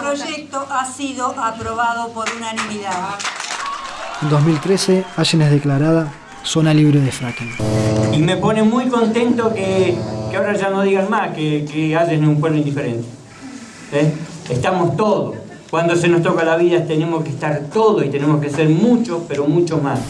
proyecto ha sido aprobado por unanimidad. En 2013, Allen es declarada zona libre de fracking. Y me pone muy contento que, que ahora ya no digan más que, que Allen es un pueblo indiferente. ¿Eh? Estamos todos. Cuando se nos toca la vida tenemos que estar todos y tenemos que ser muchos, pero mucho más.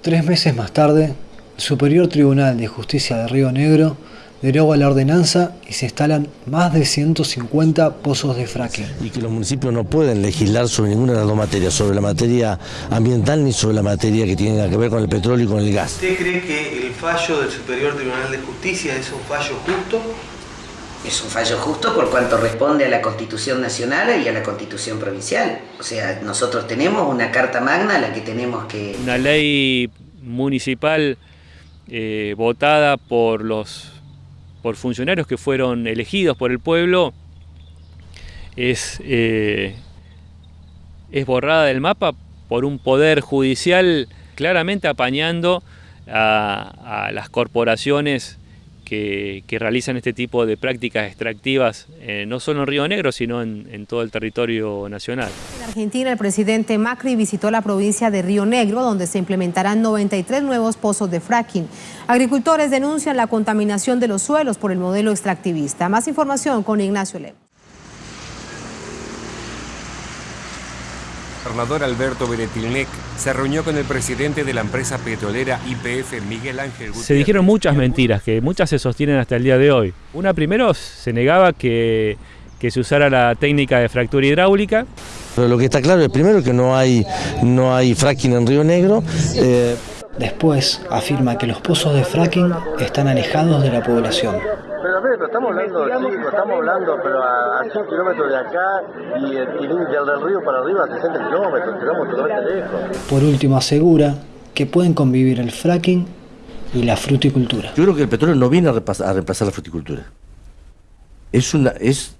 Tres meses más tarde, el Superior Tribunal de Justicia de Río Negro deroga la ordenanza y se instalan más de 150 pozos de fracking. Y que los municipios no pueden legislar sobre ninguna de las dos materias, sobre la materia ambiental ni sobre la materia que tiene que ver con el petróleo y con el gas. ¿Usted cree que el fallo del Superior Tribunal de Justicia es un fallo justo? Es un fallo justo por cuanto responde a la Constitución Nacional y a la Constitución Provincial. O sea, nosotros tenemos una Carta Magna a la que tenemos que... Una ley municipal eh, votada por los por funcionarios que fueron elegidos por el pueblo es, eh, es borrada del mapa por un poder judicial claramente apañando a, las corporaciones que, realizan este tipo de prácticas extractivas, eh, no solo en Río Negro, sino en, todo el territorio nacional. En Argentina, el presidente Macri visitó la provincia de Río Negro, donde se implementarán 93 nuevos pozos de fracking. Agricultores denuncian la contaminación de los suelos por el modelo extractivista. Más información con Ignacio Lemos. El gobernador Alberto Beretilnec se reunió con el presidente de la empresa petrolera IPF, Miguel Ángel Gutiérrez. Se dijeron muchas mentiras, que muchas se sostienen hasta el día de hoy. Una primero se negaba que, que se usara la técnica de fractura hidráulica. Pero lo que está claro es primero que no hay, no hay fracking en Río Negro. Eh... Después afirma que los pozos de fracking están alejados de la población. Pero a ver, pero estamos hablando, sí, estamos hablando, pero a, a 100 kilómetros de acá y, y, y del río para arriba a 60 kilómetros, quedamos totalmente lejos. Por último asegura que pueden convivir el fracking y la fruticultura. Yo creo que el petróleo no viene a reemplazar, a reemplazar la fruticultura. Es una, es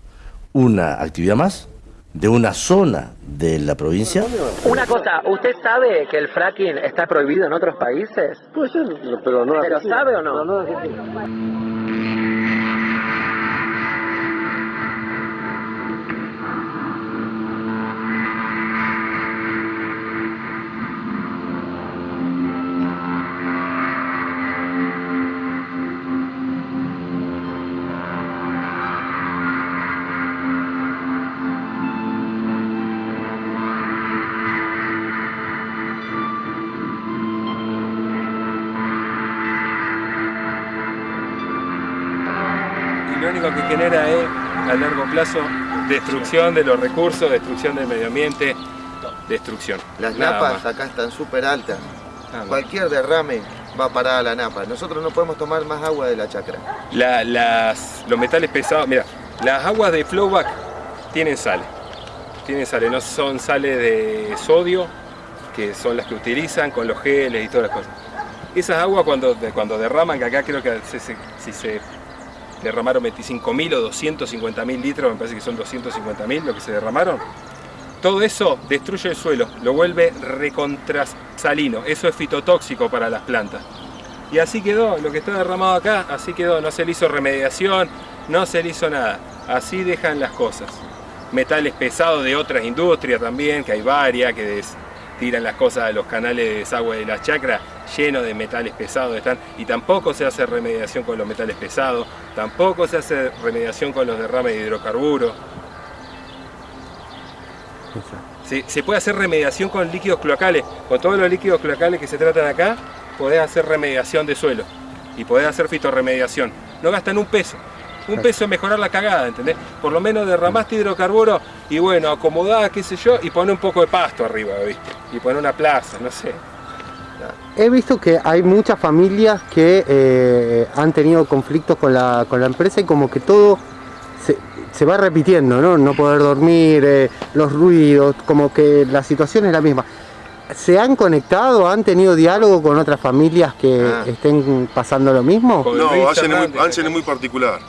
una actividad más de una zona de la provincia. Una cosa, ¿usted sabe que el fracking está prohibido en otros países? Puede ser, pero no ¿Pero sabe o no? Pero no lo único que genera es, a largo plazo, destrucción de los recursos, destrucción del medio ambiente, destrucción. Las napas acá están súper altas. Cualquier derrame va a parar a la napa. Nosotros no podemos tomar más agua de la chacra. La, las, los metales pesados, mira, las aguas de flowback tienen sal. Tienen sales, no son sales de sodio, que son las que utilizan con los geles y todas las cosas. Esas aguas cuando, cuando derraman, que acá creo que si se, si se derramaron 25.000 o 250.000 litros, me parece que son 250.000 lo que se derramaron. Todo eso destruye el suelo, lo vuelve recontrasalino, eso es fitotóxico para las plantas. Y así quedó, lo que está derramado acá, así quedó, no se le hizo remediación, no se le hizo nada. Así dejan las cosas. Metales pesados de otras industrias también, que hay varias, que tiran las cosas a los canales de desagüe de las chacras llenos de metales pesados están y tampoco se hace remediación con los metales pesados, tampoco se hace remediación con los derrames de hidrocarburos. Se puede hacer remediación con líquidos cloacales, con todos los líquidos cloacales que se tratan acá, podés hacer remediación de suelo y podés hacer fitorremediación. No gastan un peso. Un peso en mejorar la cagada, ¿entendés? Por lo menos derramaste hidrocarburo y bueno, acomodá, qué sé yo, y pone un poco de pasto arriba, ¿viste? Y pone una plaza, no sé. He visto que hay muchas familias que eh, han tenido conflictos con la, con la empresa y como que todo se, se va repitiendo, ¿no? No poder dormir, eh, los ruidos, como que la situación es la misma. ¿Se han conectado, han tenido diálogo con otras familias que ah. estén pasando lo mismo? No, Allen es, muy, es muy particular.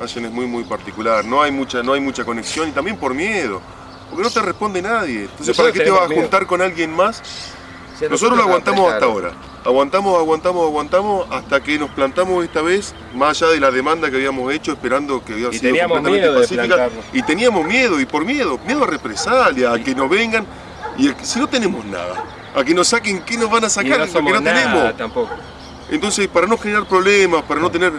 Allen es muy muy particular. No hay mucha, no hay mucha conexión y también por miedo. Porque no te responde nadie. Entonces, ¿para qué te vas a juntar con alguien más Nosotros lo aguantamos hasta ahora. Aguantamos, aguantamos, aguantamos hasta que nos plantamos esta vez, más allá de la demanda que habíamos hecho, esperando que había Y sido completamente miedo pacífica. Y teníamos miedo, y por miedo, miedo a represalia, a que nos vengan. Y si no tenemos nada, a que nos saquen, ¿qué nos van a Y sacar? no somos que no nada tenemos. tampoco. Entonces, para no generar problemas, para no tener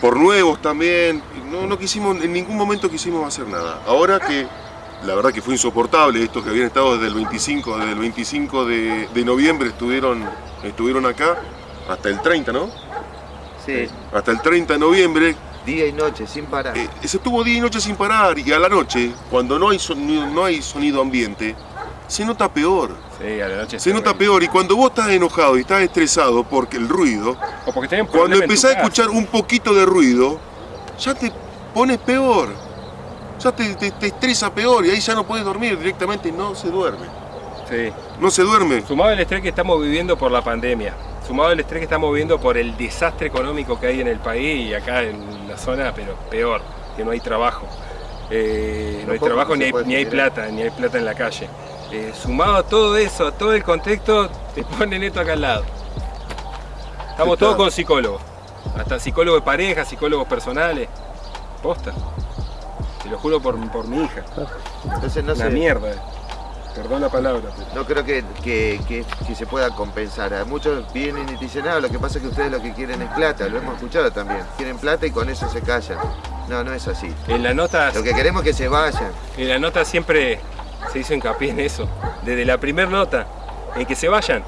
por nuevos también, no, no quisimos, en ningún momento quisimos hacer nada. Ahora que la verdad que fue insoportable, estos que habían estado desde el 25, desde el 25 de, de noviembre estuvieron, estuvieron acá, hasta el 30, ¿no? Sí, Hasta el 30 de noviembre, día y noche, sin parar. eh, se estuvo día y noche sin parar, y a la noche, cuando no hay sonido, no hay sonido ambiente, se nota peor. Sí, a la noche Se nota peor, y cuando vos estás enojado y estás estresado porque el ruido, O porque tenés un Cuando problema en tu empezás a casa. escuchar un poquito de ruido, ya te pones peor. Ya te, te- te estresa peor y ahí ya no puedes dormir directamente, no se duerme. Sí. No se duerme. Sumado al estrés que estamos viviendo por la pandemia, sumado al estrés que estamos viviendo por el desastre económico que hay en el país y acá en la zona, pero peor, que no hay trabajo. Eh, no hay trabajo ni hay, ni plata, ni hay plata en la calle. Eh, sumado a todo eso, a todo el contexto, te ponen esto acá al lado. Estamos todos con psicólogos, hasta psicólogos de pareja, psicólogos personales. Posta. Te lo juro por, por mi hija. Entonces no Una sé. mierda. Perdón la palabra. pero- No creo que, que- que- que se pueda compensar. Muchos vienen y te dicen, no, lo que pasa es que ustedes lo que quieren es plata, lo hemos escuchado también. Quieren plata y con eso se callan. No, no es así. En la nota Lo que queremos es que se vayan. En la nota siempre se hizo hincapié en eso, desde la primera nota, en que se vayan,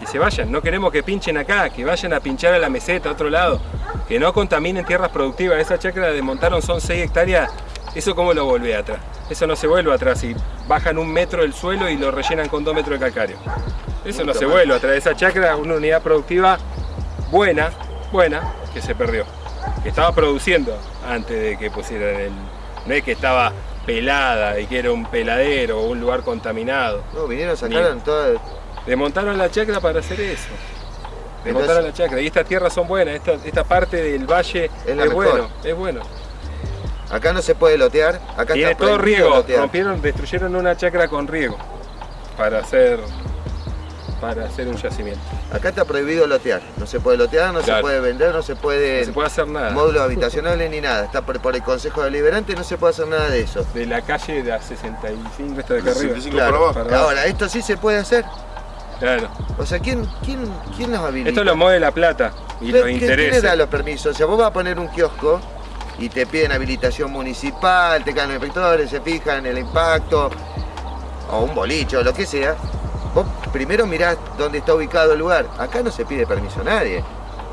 que se vayan, no queremos que pinchen acá, que vayan a pinchar a la meseta, a otro lado, que no contaminen tierras productivas, esa chacra de montaron son 6 hectáreas, eso cómo lo volvé atrás, eso no se vuelve atrás, y bajan un metro del suelo y lo rellenan con 2 metros de calcario, eso no se vuelve atrás, esa chacra es una unidad productiva buena, buena, que se perdió, que estaba produciendo antes de que pusieran el, no es que estaba pelada y que era un peladero o un lugar contaminado. No, vinieron, sacaron todas. Desmontaron la chacra para hacer eso. Entonces- Desmontaron la chacra. Y estas tierras son buenas, esta, esta parte del valle es, la mejor. bueno, es bueno. Acá no se puede lotear. Acá Tiene está todo riego, lotear. rompieron, destruyeron una chacra con riego para hacer para hacer un yacimiento. Acá está prohibido lotear. No se puede lotear, no se puede vender, no se puede. No se puede hacer nada. Módulos habitacionales ni nada. Está por, por el Consejo Deliberante, no se puede hacer nada de eso. De la calle de la 65 esta de acá arriba. 65 Claro. para abajo. Ahora, esto sí se puede hacer. Claro. O sea, ¿quién, quién, quién nos habilita? Esto lo mueve la plata y ¿Qué- los qué- ¿Quién le intereses. da los permisos? O sea, vos vas a poner un kiosco y te piden habilitación municipal, te caen los inspectores, se fijan en el impacto, o un bolicho, lo que sea. Primero mirás dónde está ubicado el lugar. Acá no se pide permiso a nadie.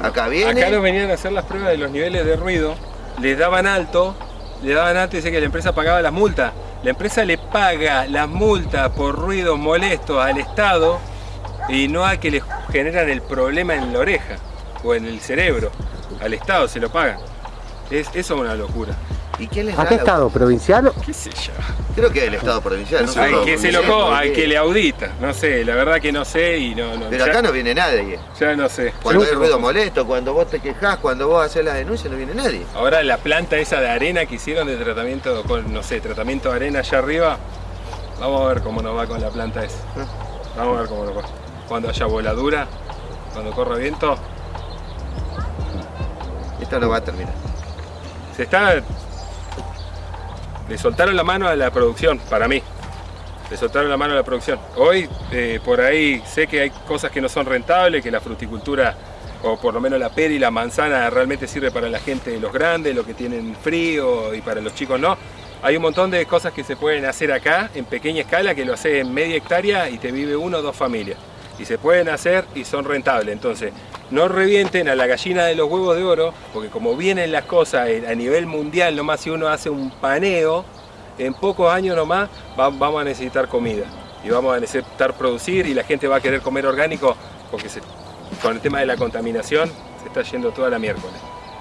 Acá viene. Acá nos venían a hacer las pruebas de los niveles de ruido, les daban alto, le daban alto y dice que la empresa pagaba las multas. La empresa le paga las multas por ruidos molestos al Estado y no a que le generan el problema en la oreja o en el cerebro. Al Estado se lo pagan. Es, eso es una locura. ¿Y quién les ¿A qué la- estado? ¿Provincial? ¿Qué sé yo? Creo que el Estado provincial. No solo que se loco, hay porque- que le audita. No sé, la verdad que no sé y no. no Pero ya, acá no viene nadie. ya no sé. Cuando hay ruido molesto, cuando vos te quejás, cuando vos haces las denuncias, no viene nadie. Ahora la planta esa de arena que hicieron de tratamiento con, no sé, tratamiento de arena allá arriba, vamos a ver cómo nos va con la planta esa. Vamos a ver cómo nos va. Cuando haya voladura, cuando corra viento, Esto no va a terminar. se está... Le soltaron la mano a la producción, para mí. Le soltaron la mano a la producción. Hoy, eh, por ahí, sé que hay cosas que no son rentables, que la fruticultura, o por lo menos la pera y la manzana, realmente sirve para la gente de los grandes, los que tienen frío, y para los chicos no. Hay un montón de cosas que se pueden hacer acá, en pequeña escala, que lo hace en media hectárea y te vive uno o dos familias. Y se pueden hacer y son rentables. Entonces, no revienten a la gallina de los huevos de oro, porque como vienen las cosas eh, a nivel mundial, nomás si uno hace un paneo, en pocos años nomás va- vamos a necesitar comida. Y vamos a necesitar producir y la gente va a querer comer orgánico, porque con el tema de la contaminación se está yendo toda la miércoles.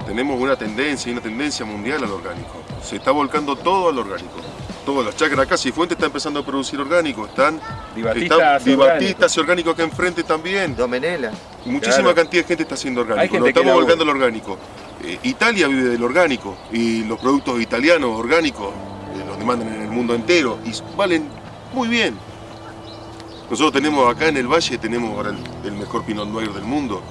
Tenemos una tendencia, y una tendencia mundial al orgánico. Se está volcando todo al orgánico. Todas las chacras acá, Cifuentes está empezando a producir orgánico. Están Di Batista están- hace Di orgánico. Acá enfrente también. Domenela. Muchísima Claro. cantidad de gente está haciendo orgánico. Nos estamos volcando al orgánico. Eh, Italia vive del orgánico y los productos italianos orgánicos eh, los demandan en el mundo entero y valen muy bien. Nosotros tenemos acá en el valle, tenemos ahora el, el mejor Pinot Noir del mundo.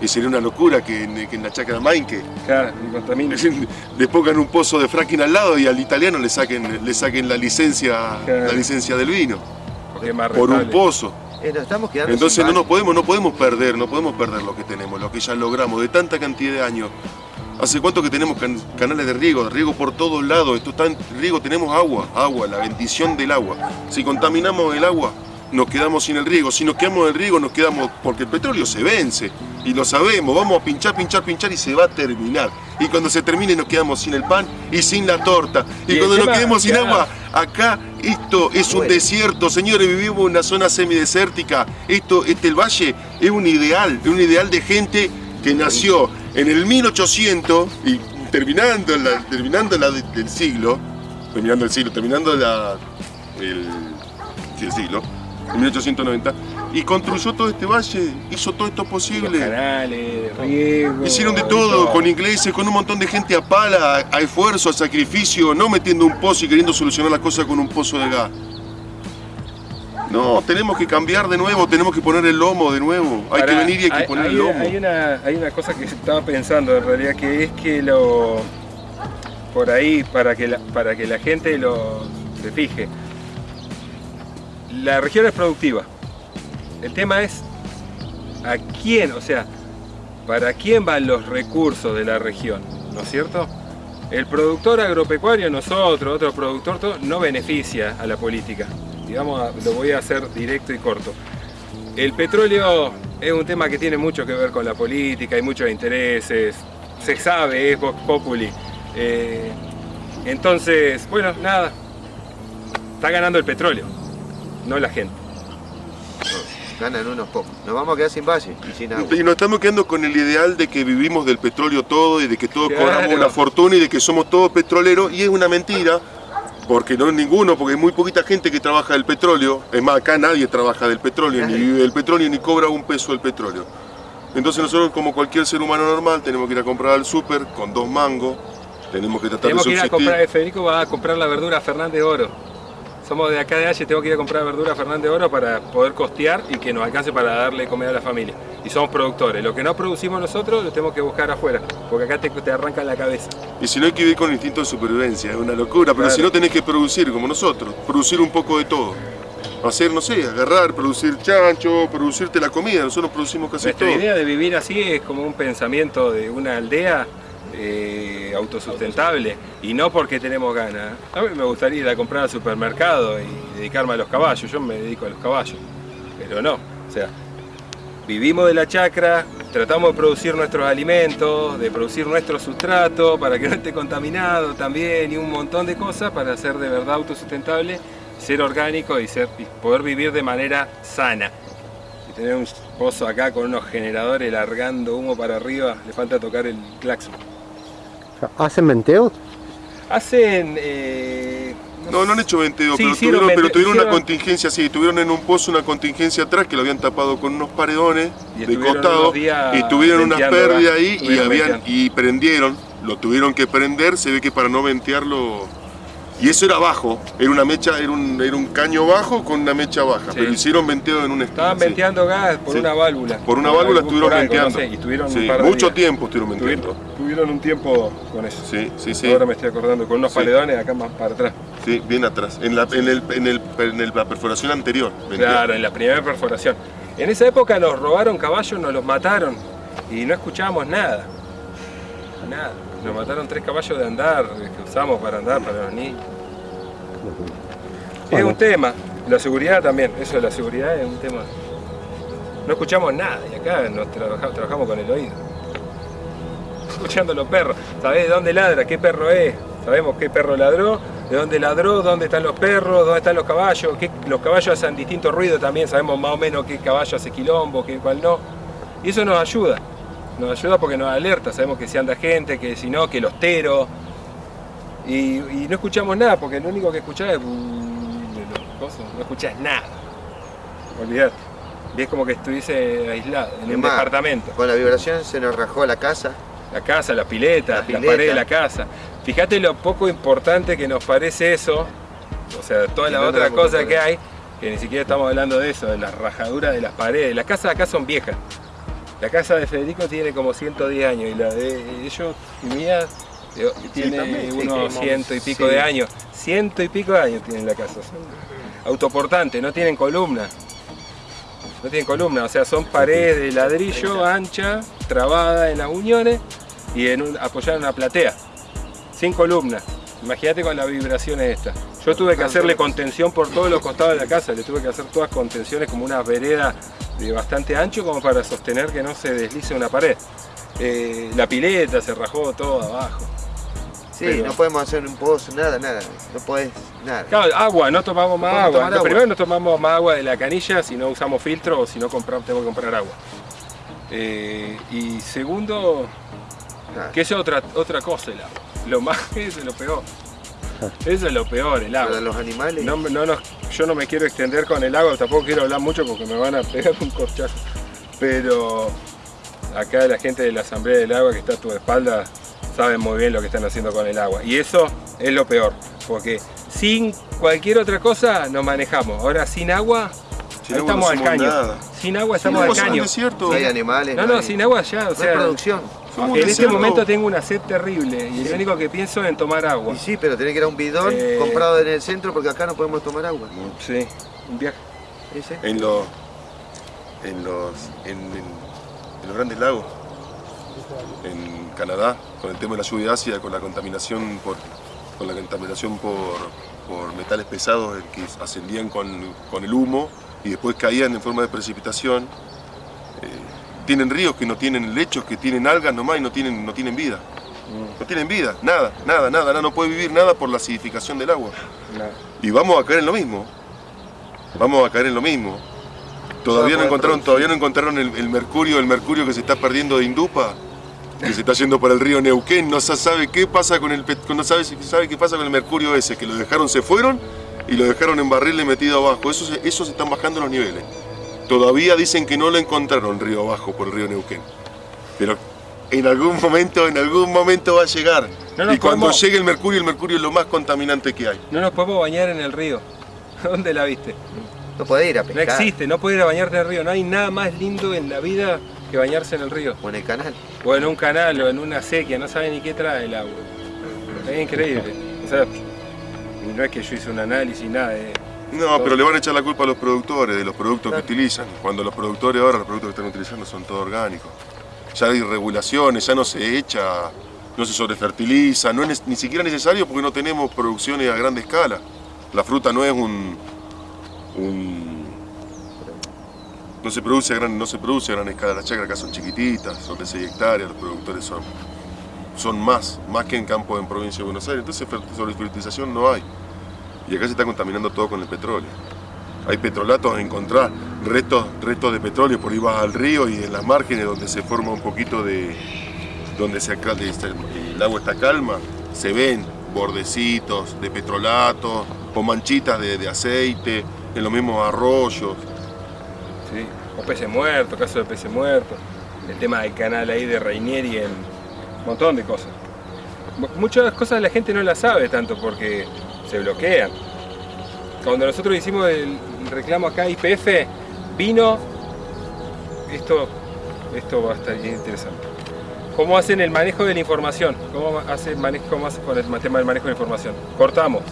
Y sería una locura que en, que en la chacra Mainque Claro, y contamina. le pongan un pozo de fracking al lado y al italiano le saquen, le saquen la licencia, Claro. la licencia del vino. Porque es más Por un pozo. Eh, nos estamos quedando Entonces sin no nos valle. podemos, no podemos perder, no podemos perder lo que tenemos, lo que ya logramos de tanta cantidad de años. ¿Hace cuánto que tenemos can- canales de riego? De riego por todos lados. Esto está en riego, tenemos agua, agua, la bendición del agua. Si contaminamos el agua, nos quedamos sin el riego. Si nos quedamos el riego, nos quedamos. porque el petróleo se vence. Y lo sabemos, vamos a pinchar, pinchar, pinchar y se va a terminar. Y cuando se termine, nos quedamos sin el pan y sin la torta. Y, cuando nos quedemos sin agua, acá esto es un Bueno. desierto, señores, vivimos en una zona semidesértica. Esto, este el valle es un ideal, es un ideal de gente que nació en el 1800 y terminando la, terminando la de- del siglo, terminando el siglo, terminando la, el, el siglo, en 1890, y construyó todo este valle, hizo todo esto Los posible. canales, de riego. Hicieron de todo, con ingleses, con un montón de gente a pala, a, esfuerzo, a sacrificio, no metiendo un pozo y queriendo solucionar las cosas con un pozo de gas. No, tenemos que cambiar de nuevo, tenemos que poner el lomo de nuevo. Hay que venir y hay que hay- poner hay, el lomo. Hay una, hay una cosa que estaba pensando en realidad, que es que lo. por ahí, para que la, para que la gente lo se fije. La región es productiva. El tema es a quién, o sea, para quién van los recursos de la región, ¿no es cierto? El productor agropecuario, nosotros, otro productor, no beneficia a la política. Digamos, lo voy a hacer directo y corto. El petróleo es un tema que tiene mucho que ver con la política, hay muchos intereses, se sabe, es Vox Populi. Eh, entonces, bueno, nada, está ganando el petróleo, no la gente. Ganan unos pocos. Nos vamos a quedar sin valle y sin agua. Y nos estamos quedando con el ideal de que vivimos del petróleo todo y de que todos Claro. cobramos una fortuna y de que somos todos petroleros y es una mentira. Porque no es ninguno, porque hay muy poquita gente que trabaja del petróleo. Es más, acá nadie trabaja del petróleo, ni vive del petróleo, ni cobra un peso del petróleo. Entonces nosotros, como cualquier ser humano normal, tenemos que ir a comprar al súper con dos mangos. Tenemos que tratar Tenemos de que ir a subsistir. comprar, Federico va a comprar la verdura a Fernández Oro. Somos de acá de Halle, tengo que ir a comprar verdura a Fernández Oro para poder costear y que nos alcance para darle comida a la familia. Y somos productores. Lo que no producimos nosotros lo tenemos que buscar afuera, porque acá te, te arrancan la cabeza. Y si no hay que vivir con instinto de supervivencia, es una locura. Pero Claro. si no tenés que producir como nosotros, producir un poco de todo. Hacer, no sé, agarrar, producir chancho, producirte la comida. Nosotros producimos casi Nuestra todo. idea de vivir así es como un pensamiento de una aldea eh, autosustentable y no porque tenemos ganas. A mí me gustaría ir a comprar al supermercado y dedicarme a los caballos, yo me dedico a los caballos, pero no, o sea, vivimos de la chacra, tratamos de producir nuestros alimentos, de producir nuestro sustrato para que no esté contaminado también y un montón de cosas para ser de verdad autosustentable, ser orgánico y, ser, poder vivir de manera sana. Y tener un pozo acá con unos generadores largando humo para arriba, le falta tocar el claxon. ¿Hacen venteos? Hacen... eh, No, no han hecho venteo, Sí, pero, hicieron tuvieron, pero una contingencia, sí, tuvieron en un pozo una contingencia atrás que lo habían tapado con unos paredones Y de costado y tuvieron una pérdida ahí y, habían, venteando. y prendieron, lo tuvieron que prender, se ve que para no ventearlo... Y eso era bajo, era una mecha, era un, era un caño bajo con una mecha baja, pero hicieron venteo en un Estaban sí. venteando gas por Sí. una válvula. Por una válvula estuvieron no venteando. sé, y estuvieron Sí, un par de mucho días. tiempo estuvieron venteando. Tuvieron, tuvieron un tiempo con eso. Sí, sí, sí. Ahora me estoy acordando, con unos paledones acá más para atrás. Sí, bien atrás, en la, en el, en el, en el- la perforación anterior. Claro, en la primera perforación. En esa época nos robaron caballos, nos los mataron y no escuchábamos nada. Nada. Nos mataron tres caballos de andar que usamos para andar para los niños. Es un tema. La seguridad también. Eso de la seguridad es un tema. No escuchamos nada y acá nos trabaja- trabajamos con el oído. Escuchando los perros. ¿Sabés de dónde ladra? ¿Qué perro es? Sabemos qué perro ladró, de dónde ladró, dónde están los perros, dónde están los caballos. qué- los caballos hacen distintos ruidos también. Sabemos más o menos qué caballo hace quilombo, qué cuál no. Y eso nos ayuda. Nos ayuda porque nos alerta. Sabemos que si anda gente, que si no, que los teros. Y, y no escuchamos nada porque lo único que escuchás es. cosos, No escuchás nada. Olvidate. Y es como que estuviese aislado en un departamento. Con la vibración se nos rajó la casa. La casa, la pileta, la, pileta. pared de la casa. Fíjate lo poco importante que nos parece eso, o sea, toda la no otra cosa que hay, que ni siquiera estamos hablando de eso, de las rajaduras de las paredes. Las casas acá son viejas. La casa de Federico tiene como 110 años y la de ellos y mía eh, tiene sí, unos ciento y pico sí. de años. Ciento y pico de años tienen la casa. Son autoportantes, no tienen columna. No tienen columna, o sea, son paredes de ladrillo ancha, trabada en las uniones y en un, apoyada en una platea. Sin columna. Imagínate con las vibraciones estas. Yo tuve que hacerle contención por todos los costados de la casa, le tuve que hacer todas contenciones como una vereda de bastante ancho como para sostener que no se deslice una pared. Eh, la pileta se rajó todo abajo. Sí, Pero- no podemos hacer un pozo, nada, nada. No podés, nada. Claro, agua, no tomamos más agua. Primero no tomamos más agua de la canilla si no usamos filtro o si no compramos, tenemos que comprar agua. Eh, y segundo, que es otra, otra cosa el agua. Lo más, eso es lo peor. Eso es lo peor, el agua. Para los animales. No, no nos- yo no me quiero extender con el agua, tampoco quiero hablar mucho porque me van a pegar un corchazo. Pero acá la gente de la Asamblea del Agua que está a tu espalda saben muy bien lo que están haciendo con el agua. Y eso es lo peor, porque sin cualquier otra cosa nos manejamos. Ahora sin agua, Sin no estamos al caño. nada. Sin agua Sin estamos agua al caño. desierto. No hay animales. No, no, hay- sin agua ya, o no hay producción. En este momento tengo una sed terrible y Sí. lo único que pienso es en tomar agua. Y sí, pero tenés que ir a un bidón Eh. comprado en el centro porque acá no podemos tomar agua. Sí, un viaje. Sí. En los, en los, en, en- en los grandes lagos, en Canadá, con el tema de la lluvia ácida, con la contaminación por, con la contaminación por, por metales pesados que ascendían con, con el humo y después caían en forma de precipitación. Tienen ríos que no tienen lechos, que tienen algas nomás y no tienen, no tienen vida. No tienen vida, nada, nada, nada, nada, no puede vivir nada por la acidificación del agua. Y vamos a caer en lo mismo. Vamos a caer en lo mismo. Todavía no encontraron, todavía no encontraron el, el mercurio, el mercurio que se está perdiendo de Indupa, que se está yendo para el río Neuquén. No se sabe qué pasa con el no sabe, sabe qué pasa con el mercurio ese, que lo dejaron, se fueron y lo dejaron en barriles metido abajo. Eso eso se están bajando los niveles. Todavía dicen que no lo encontraron río abajo por el río Neuquén. Pero en algún momento, en algún momento va a llegar. No y cuando podemos- llegue el mercurio, el mercurio es lo más contaminante que hay. No nos podemos bañar en el río. ¿Dónde la viste? No podés ir a No pescar. existe, no puedes ir a bañarte en el río. No hay nada más lindo en la vida que bañarse en el río. O en el canal. O en un canal o en una sequía, no sabe ni qué trae el agua. Es increíble. O sea, y no es que yo hice un análisis, nada. eh. No, pero le van a echar la culpa a los productores de los productos que utilizan. Cuando los productores ahora, los productos que están utilizando son todo orgánicos. Ya hay regulaciones, ya no se echa, no se sobrefertiliza, no es ni siquiera necesario porque no tenemos producciones a grande escala. La fruta no es un... no se produce a gran, no se produce a gran escala, las chacras acá son chiquititas, son de 6 hectáreas, los productores son, son más, más que en campo en provincia de Buenos Aires, entonces fer- sobrefertilización no hay. Y acá se está contaminando todo con el petróleo. Hay petrolatos encontrar, restos, restos de petróleo, por ahí vas al río y en las márgenes donde se forma un poquito de... donde se, el agua está calma, se ven bordecitos de petrolato o manchitas de, aceite en los mismos arroyos. Sí. O peces muertos, caso de peces muertos. El tema del canal ahí de Rainieri en un montón de cosas. Mu- Muchas cosas la gente no las sabe tanto porque se bloquean. Cuando nosotros hicimos el reclamo acá IPF, vino, esto, esto va a estar bien interesante. ¿Cómo hacen el manejo de la información? ¿Cómo hacen manejo, cómo con el tema del manejo de la información? Cortamos.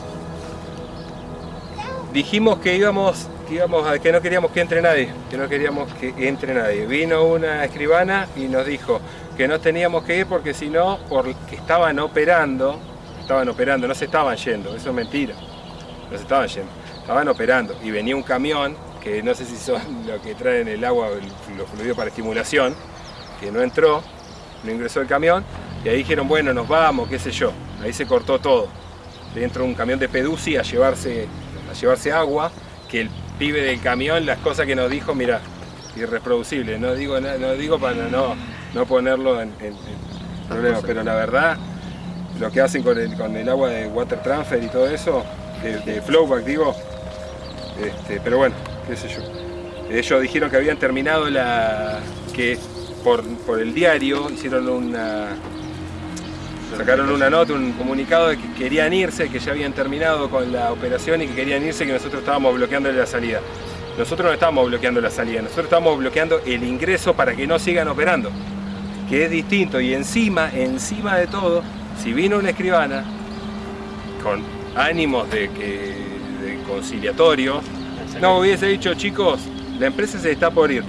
Dijimos que íbamos, que íbamos a que no queríamos que entre nadie, que no queríamos que entre nadie. Vino una escribana y nos dijo que no teníamos que ir porque si no, porque estaban operando, estaban operando, no se estaban yendo, eso es mentira. No se estaban yendo, estaban operando y venía un camión que no sé si son lo que traen el agua, los fluidos para estimulación, que no entró, no ingresó el camión y ahí dijeron, bueno, nos vamos, qué sé yo. Ahí se cortó todo. Dentro un camión de Pedusi a llevarse, a llevarse agua, que el pibe del camión, las cosas que nos dijo, mira, irreproducible. No digo, no digo para no, no ponerlo en, en- en problemas, pero la verdad, lo que hacen con el, con el agua de water transfer y todo eso, de, de flowback digo, este, pero bueno, qué sé yo. Ellos dijeron que habían terminado la. que por, por el diario hicieron una. sacaron una nota, un comunicado de que querían irse, que ya habían terminado con la operación y que querían irse, que nosotros estábamos bloqueando la salida. Nosotros no estábamos bloqueando la salida, nosotros estamos bloqueando el ingreso para que no sigan operando, que es distinto. Y encima, encima de todo, si vino una escribana con ánimos de, que, de conciliatorio, no hubiese dicho, chicos, la empresa se está por ir,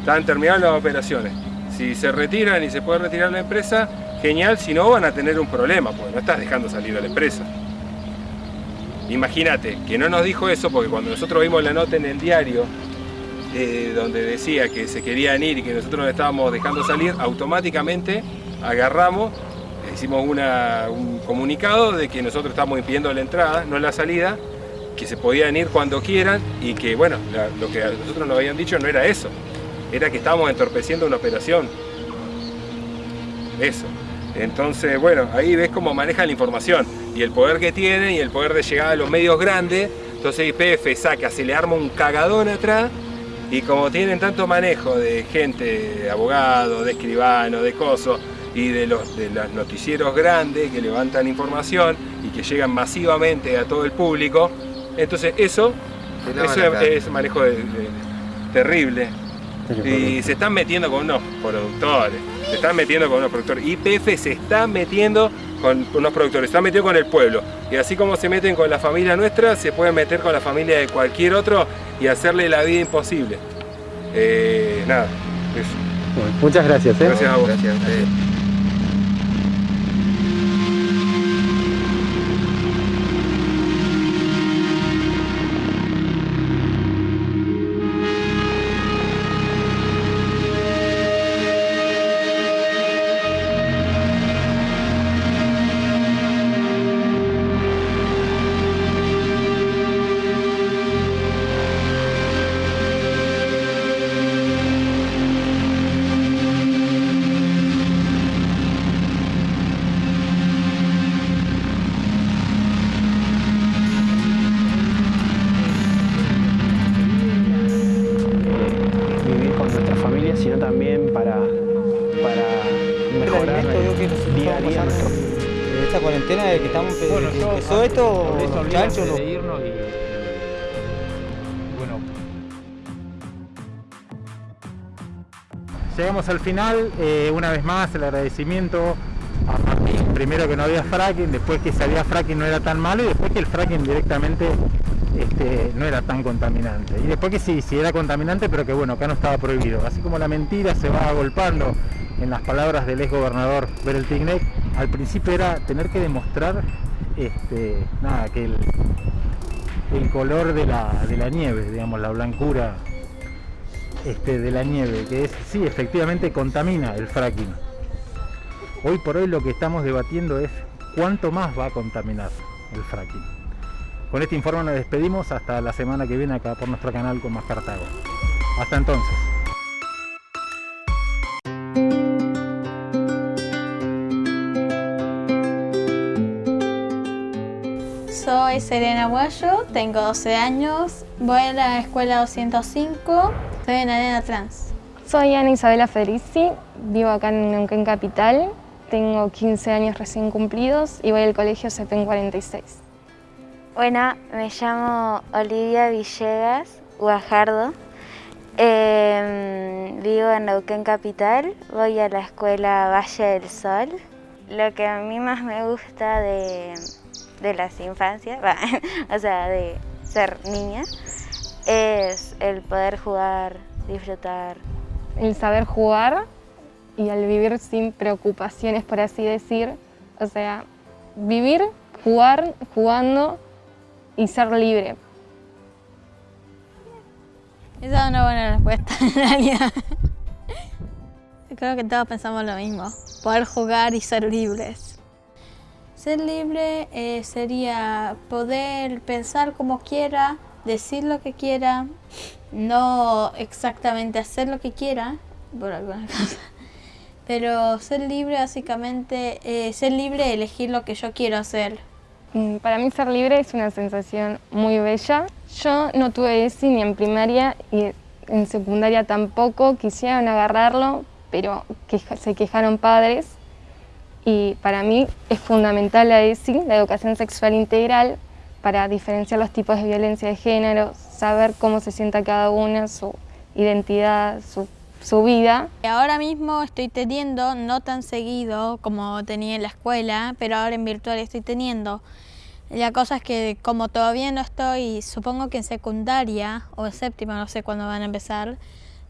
están terminando las operaciones. Si se retiran y se puede retirar la empresa, genial, si no van a tener un problema, porque no estás dejando salir a la empresa. Imagínate, que no nos dijo eso porque cuando nosotros vimos la nota en el diario, eh, donde decía que se querían ir y que nosotros nos estábamos dejando salir, automáticamente agarramos, hicimos un comunicado de que nosotros estábamos impidiendo la entrada, no la salida, que se podían ir cuando quieran y que, bueno, lo que nosotros nos habían dicho no era eso, era que estábamos entorpeciendo una operación. Eso. Entonces, bueno, ahí ves cómo manejan la información y el poder que tienen y el poder de llegar a los medios grandes. Entonces IPF saca, se le arma un cagadón atrás y como tienen tanto manejo de gente, de abogados, de escribanos, de cosos y de los, de los noticieros grandes que levantan información y que llegan masivamente a todo el público, entonces eso, eso es, manejo de- de- terrible. Y se están metiendo con unos productores, se están metiendo con unos productores. IPF se está metiendo con unos productores, se está metiendo con el pueblo. Y así como se meten con la familia nuestra, se pueden meter con la familia de cualquier otro y hacerle la vida imposible. Eh, nada, eso. Bueno, muchas gracias. ¿eh? Gracias a vos. Gracias a que estamos Bueno, que empezó esto, eso chanchos, de irnos y bueno, Llegamos al final, eh, una vez más el agradecimiento a Martín, primero que no había fracking, después que si había fracking no era tan malo y después que el fracking directamente este, no era tan contaminante. Y después que sí, sí era contaminante, pero que bueno, acá no estaba prohibido. Así como la mentira se va agolpando en las palabras del ex gobernador Berel Tignek, al principio era tener que demostrar este, nada, que el, color de la, de la nieve, digamos, la blancura este, de la nieve, que es, sí, efectivamente contamina el fracking. Hoy por hoy lo que estamos debatiendo es cuánto más va a contaminar el fracking. Con este informe nos despedimos hasta la semana que viene acá por nuestro canal con más Cartago. Hasta entonces. Serena Guayo, tengo 12 años, voy a la escuela 205, soy una nena trans. Soy Ana Isabela Federici, vivo acá en Neuquén Capital, tengo 15 años recién cumplidos y voy al colegio CEPEN 46. Bueno, me llamo Olivia Villegas Guajardo. Eh, vivo en Neuquén Capital, voy a la escuela Valle del Sol. Lo que a mí más me gusta de, de las infancias, va, o sea, de ser niña, es el poder jugar, disfrutar. El saber jugar y el vivir sin preocupaciones, por así decir. O sea, vivir, jugar, jugando y ser libre. Esa es una buena respuesta en realidad. Creo que todos pensamos lo mismo, poder jugar y ser libres. Ser libre eh, sería poder pensar como quiera, decir lo que quiera, no exactamente hacer lo que quiera, por alguna cosa. Pero ser libre básicamente, eh, ser libre de elegir lo que yo quiero hacer. Mm, Para mí ser libre es una sensación muy bella. Yo no tuve ESI ni en primaria y en secundaria tampoco. Quisieron agarrarlo, pero se quejaron padres. Y para mí es fundamental la ESI, la educación sexual integral, para diferenciar los tipos de violencia de género, saber cómo se sienta cada una, su identidad, su, su vida. Ahora mismo estoy teniendo, no tan seguido como tenía en la escuela, pero ahora en virtual estoy teniendo. La cosa es que como todavía no estoy, supongo que en secundaria o en séptima, no sé cuándo van a empezar,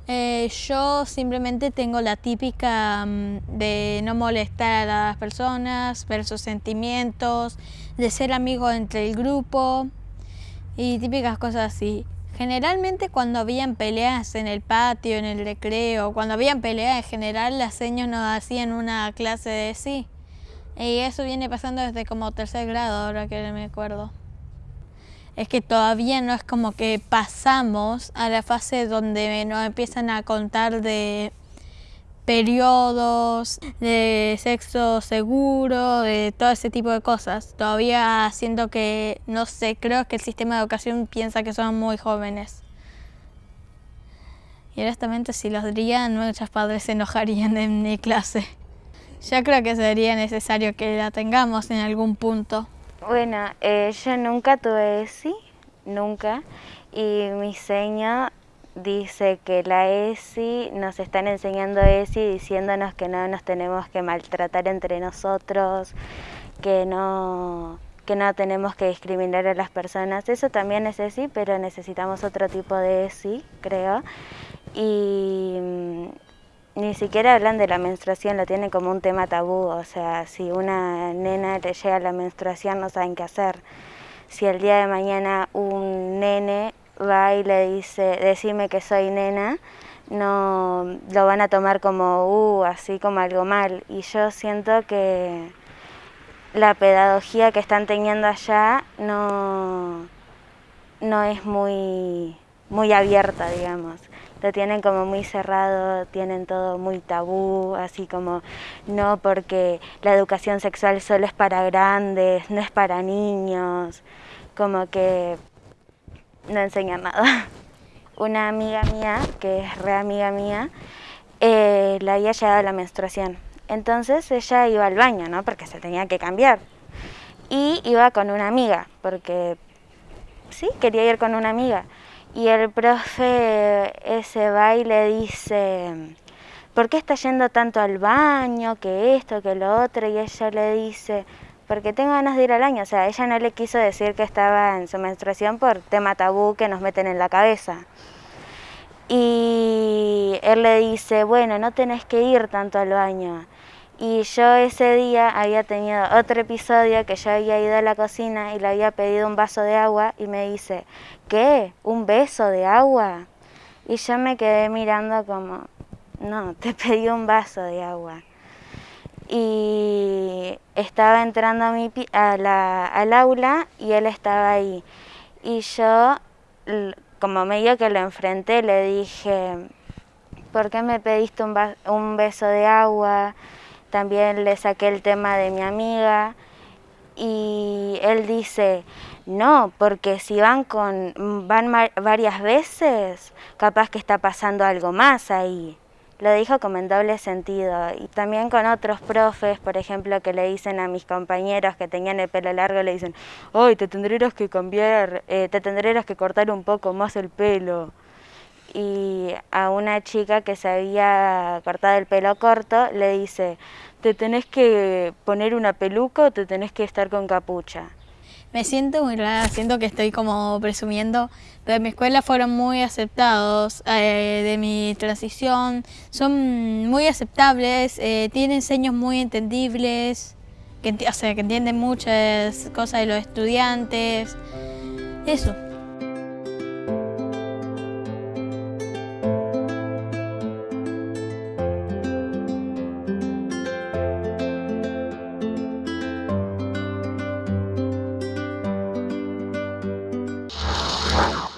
eh, yo simplemente tengo la típica mm, de no molestar a las personas, ver sus sentimientos, de ser amigo entre el grupo y típicas cosas así. Generalmente cuando habían peleas en el patio, en el recreo, cuando habían peleas en general, las señas nos hacían una clase de sí. Y eso viene pasando desde como tercer grado, ahora que me acuerdo es que todavía no es como que pasamos a la fase donde nos empiezan a contar de periodos, de sexo seguro, de todo ese tipo de cosas. Todavía siento que, no sé, creo que el sistema de educación piensa que son muy jóvenes. Y honestamente si los dirían, muchos padres se enojarían en mi clase. Yo creo que sería necesario que la tengamos en algún punto. Bueno, eh, yo nunca tuve ESI, nunca, y mi seño dice que la ESI, nos están enseñando ESI diciéndonos que no nos tenemos que maltratar entre nosotros, que no, que no tenemos que discriminar a las personas. Eso también es ESI, pero necesitamos otro tipo de ESI, creo. Y mm, ni siquiera hablan de la menstruación, lo tienen como un tema tabú, o sea, si una nena le llega la menstruación no saben qué hacer. Si el día de mañana un nene va y le dice, decime que soy nena, no lo van a tomar como, uh, así como algo mal. Y yo siento que la pedagogía que están teniendo allá no, no es muy, muy abierta, digamos lo tienen como muy cerrado, tienen todo muy tabú, así como no porque la educación sexual solo es para grandes, no es para niños, como que no enseñan nada. Una amiga mía, que es re amiga mía, eh, le había llegado la menstruación. Entonces ella iba al baño, ¿no? Porque se tenía que cambiar. Y iba con una amiga, porque sí, quería ir con una amiga. Y el profe ese va y le dice, ¿por qué está yendo tanto al baño, que esto, que lo otro? Y ella le dice, porque tengo ganas de ir al baño. O sea, ella no le quiso decir que estaba en su menstruación por tema tabú que nos meten en la cabeza. Y él le dice, bueno, no tenés que ir tanto al baño. Y yo ese día había tenido otro episodio que yo había ido a la cocina y le había pedido un vaso de agua y me dice, ¿qué? ¿Un beso de agua? Y yo me quedé mirando como, no, te pedí un vaso de agua. Y estaba entrando a mi, a la, al aula y él estaba ahí. Y yo, como medio que lo enfrenté, le dije, ¿por qué me pediste un, un beso de agua? También le saqué el tema de mi amiga y él dice, no, porque si van con van varias veces, capaz que está pasando algo más ahí. Lo dijo como en doble sentido. Y también con otros profes, por ejemplo, que le dicen a mis compañeros que tenían el pelo largo, le dicen, hoy te tendrás que cambiar, eh, te tendrás que cortar un poco más el pelo y a una chica que se había cortado el pelo corto le dice, ¿te tenés que poner una peluca o te tenés que estar con capucha? Me siento muy rara, siento que estoy como presumiendo, pero en mi escuela fueron muy aceptados eh, de mi transición, son muy aceptables, eh, tienen seños muy entendibles, que, que entienden muchas cosas de los estudiantes, eso.